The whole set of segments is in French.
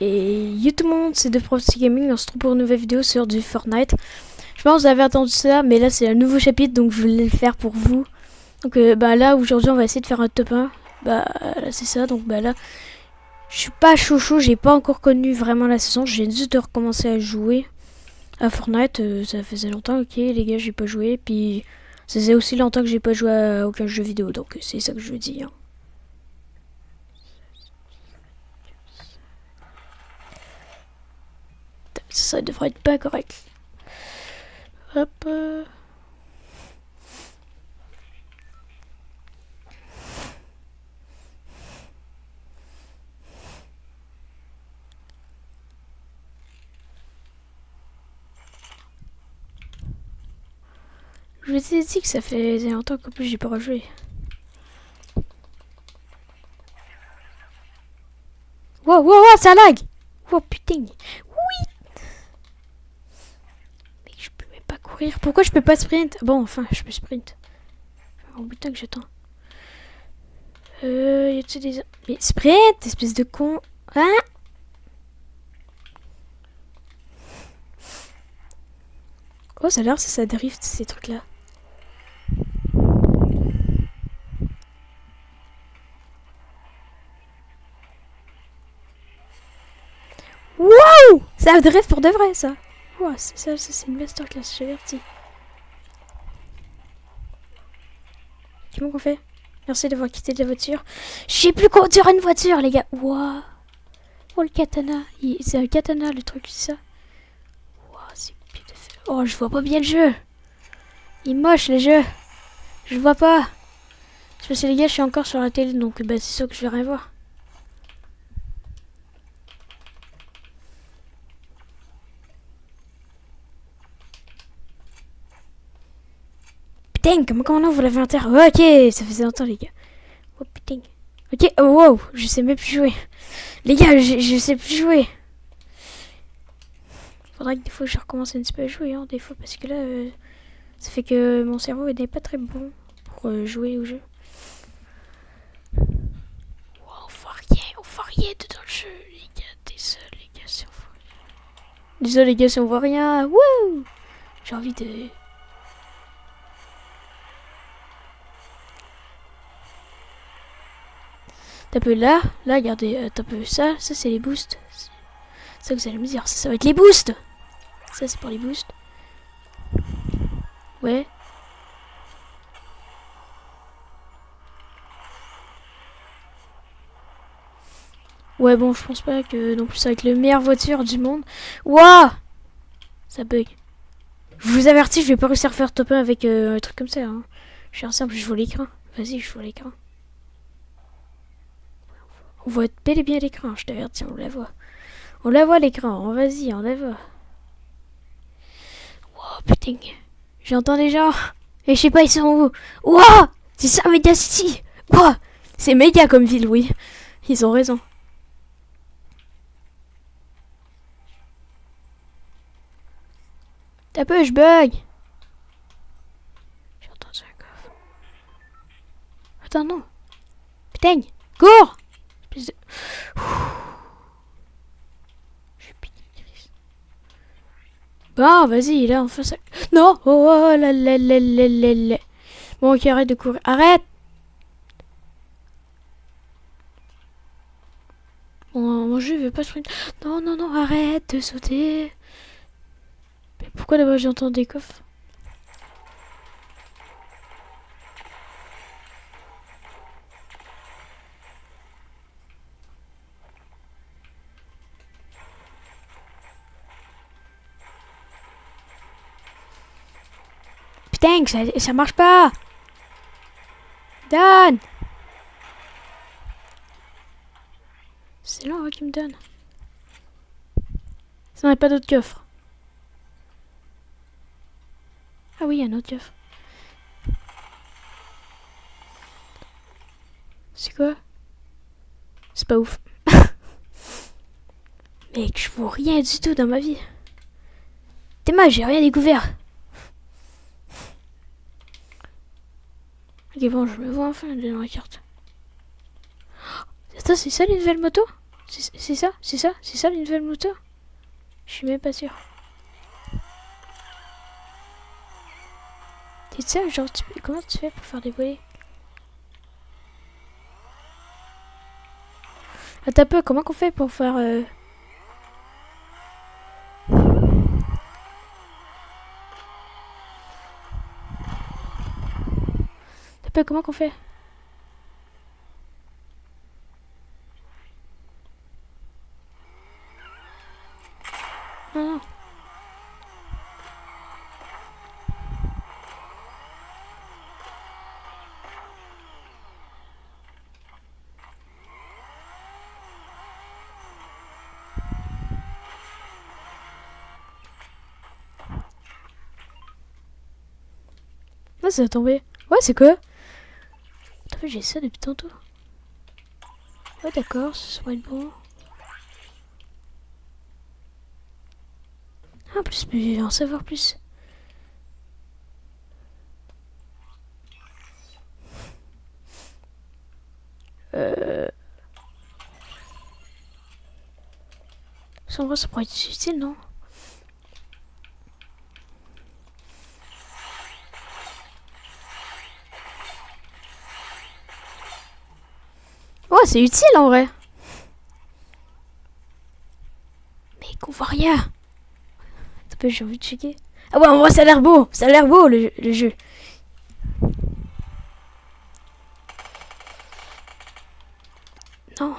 Et yo tout le monde, c'est de Prophecy Gaming, on se retrouve pour une nouvelle vidéo sur du Fortnite. Je pense que vous avez attendu ça, mais là c'est un nouveau chapitre, donc je voulais le faire pour vous. Donc euh, bah là, aujourd'hui on va essayer de faire un top 1. Bah là c'est ça, donc bah là, je suis pas chaud chaud, j'ai pas encore connu vraiment la saison, j'ai juste de recommencer à jouer à Fortnite. Euh, ça faisait longtemps, ok les gars, j'ai pas joué, puis ça faisait aussi longtemps que j'ai pas joué à aucun jeu vidéo, donc c'est ça que je veux dire. Ça devrait être pas correct. Hop. euh. Je vous ai dit que ça fait longtemps qu'en plus j'ai pas rejoué. Wow, wow, wow, ça lag! Wow, putain! Oui! Mais je peux même pas Pourquoi je peux pas sprint? Bon, enfin, je peux sprint. Oh putain que j'attends. Euh, y a-t-il des... Mais sprint, espèce de con. Hein? Oh, ça a l'air, ça, ça drift, ces trucs-là. Wow! Ça drift pour de vrai, ça. C'est ça, ça c'est une masterclass, j'avertis. Comment qu'on fait Merci d'avoir quitté la voiture. Je sais plus conduire une voiture, les gars. Wow. Oh, le katana. C'est un katana, le truc, c'est ça. Wow, c'est beautiful. Oh, je vois pas bien le jeu. Il est moche, le jeu. Je vois pas. Parce que, les gars, je suis encore sur la télé, donc bah, c'est sûr que je vais rien voir. Putain, comment, comment on ouvre l'inventaire Ok, ça faisait longtemps, les gars. Oh. Ok, oh wow, je sais même plus jouer. Les gars, je, sais plus jouer. Faudrait que des fois je recommence un petit peu à jouer, hein, des fois, parce que là, euh, ça fait que mon cerveau n'est pas très bon pour euh, jouer au jeu. Wow, on voit rien, on voit rien dedans le jeu, les gars. Désolé, les gars, si on voit. Désolé, les gars, si on voit rien. Wouh J'ai envie de. T'as peu là, là, regardez, euh, t'as peu ça, ça c'est les boosts. Ça vous allez me dire, ça, va être les boosts. Ça c'est pour les boosts. Ouais. Ouais bon, je pense pas que non plus ça être la meilleure voiture du monde. Wouah Ça bug. Je vous avertis, je vais pas réussir à faire top 1 avec euh, un truc comme ça. Hein. Je suis simple, je vois l'écran. Vas-y, je vois l'écran. On voit bel et bien l'écran, je t'avertis, on la voit. On la voit l'écran, vas-y, on la voit. Wow, putain. J'entends des gens. Et je sais pas, ils sont où. Wow C'est ça, Mega City C'est méga comme ville, oui. Ils ont raison. T'as peu, je bug. J'ai entendu un coffre. Attends, non. Putain Cours Espèce de- Je suis pinitrice. Bon, vas-y, là, on fait ça. Non Oh, oh là là là là là là. Bon, ok, arrête de courir. Arrête Mon, mon jeu veut pas sprint. Non, non, non, arrête de sauter. Mais pourquoi d'abord j'entends des coffres? Que ça, marche pas Dan C'est là qui me donne. Ça n'a pas d'autre coffre. Ah oui, il y a un autre coffre. C'est quoi? C'est pas ouf. Mec, je vois rien du tout dans ma vie. T'es mal, j'ai rien découvert. Ok, bon, je me vois enfin dans la carte. Ça, c'est ça les nouvelles motos? C'est ça C'est ça C'est ça les nouvelles motos? Je suis même pas sûr. C'est ça, genre, comment tu fais pour faire des volets? Attends un peu, comment qu'on fait pour faire... Euh... Comment qu'on fait? Ah, ça a tombé. Ouais, c'est quoi? J'ai ça depuis tantôt. Ouais, d'accord, va être bon. Ah, plus, mais en savoir plus. Euh... En vrai, ça pourrait être utile, non? C'est utile en vrai. Mais qu'on voit rien. J'ai envie de checker. Ah ouais, en vrai, ça a l'air beau. Ça a l'air beau le, le jeu. Non.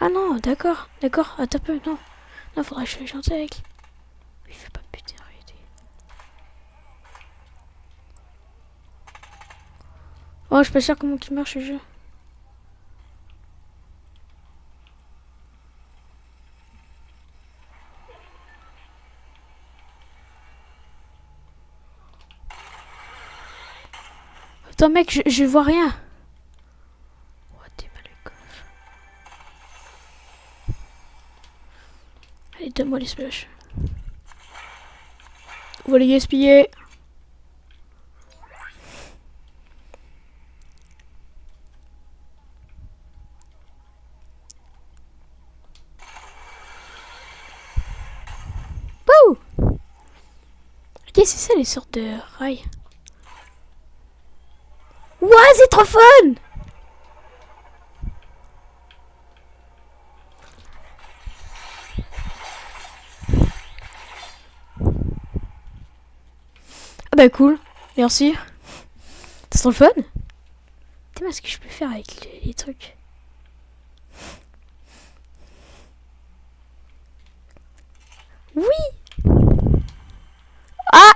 Ah non, d'accord, d'accord, attends un peu, non. Non, faudrait que je gentil avec putain arrêter. Oh, je suis pas sûr comment il marche le jeu. Attends mec, je, vois rien. Oh, t'es mal Allez, donne-moi les splash. Va les gaspiller. Wouh Ok, c'est ça les sortes de rails. Ouais, c'est trop fun Ah bah cool, merci. C'est trop fun? Dis-moi ce que je peux faire avec les, trucs? Oui Ah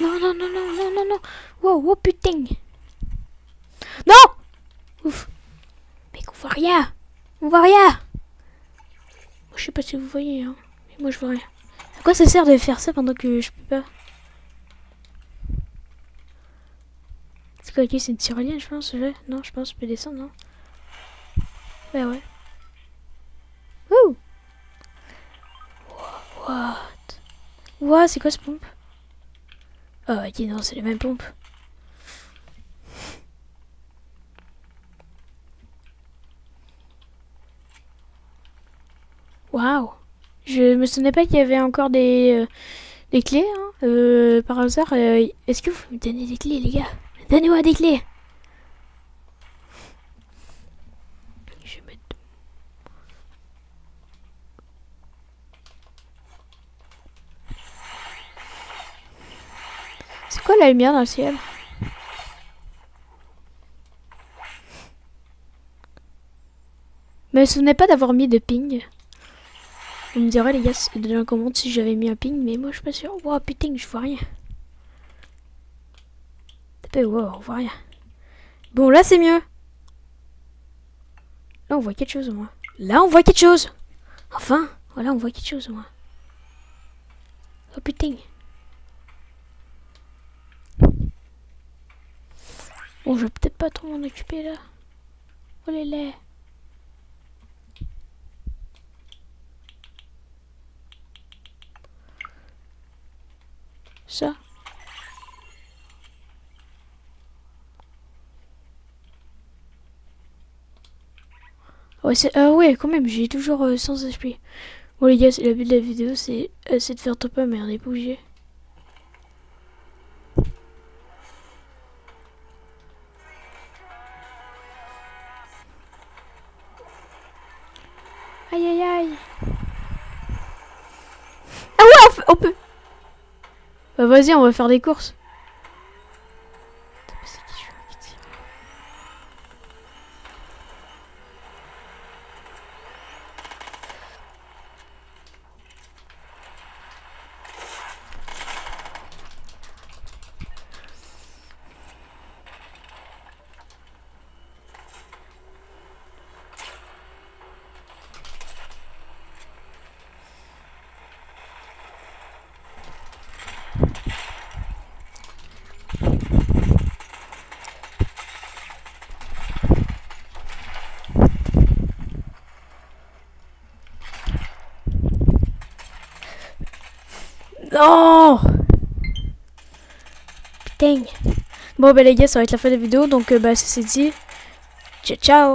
Non, non, non, non, non, non, non. Wow, wow, putain. Non Ouf. Mais qu'on voit rien. On voit rien. je sais pas si vous voyez, hein. Mais moi, je vois rien. À quoi ça sert de faire ça pendant que je peux pas? C'est quoi, qui C'est une tyrolienne, je pense. Non, je pense je peux descendre, non? Ouais, ouais. What C'est quoi ce pompe? Oh, ok, non, c'est les mêmes pompes. Waouh Je me souvenais pas qu'il y avait encore des, euh, des clés, hein, euh, par hasard. Euh, est-ce que vous me donnez des clés, les gars? Donnez-moi des clés la lumière dans le ciel Mais me souvenais pas d'avoir mis de ping. On me dirait les gars dans la commande si j'avais mis un ping, mais moi je suis pas sûr. Wow putain, je vois rien. Wow, on voit rien. Bon là c'est mieux. Là on voit quelque chose au moins. Là on voit quelque chose. Enfin, voilà on voit quelque chose au moins. Oh putain. Bon, je vais peut-être pas trop m'en occuper là. Oh les laits. Ça. Ouais, c'est... Ah ouais, quand même, j'ai toujours euh, 100 HP. Bon les gars, c'est- le but de la vidéo, c'est euh, de faire top 1, mais on est pas obligé. Aïe aïe aïe. Ah ouais, on, on peut. Bah vas-y, on va faire des courses. Putain, mais c'est qui celui-là qui tire Non Putain. Bon bah les gars, ça va être la fin de la vidéo, donc euh, bah ça c'est dit. Ciao ciao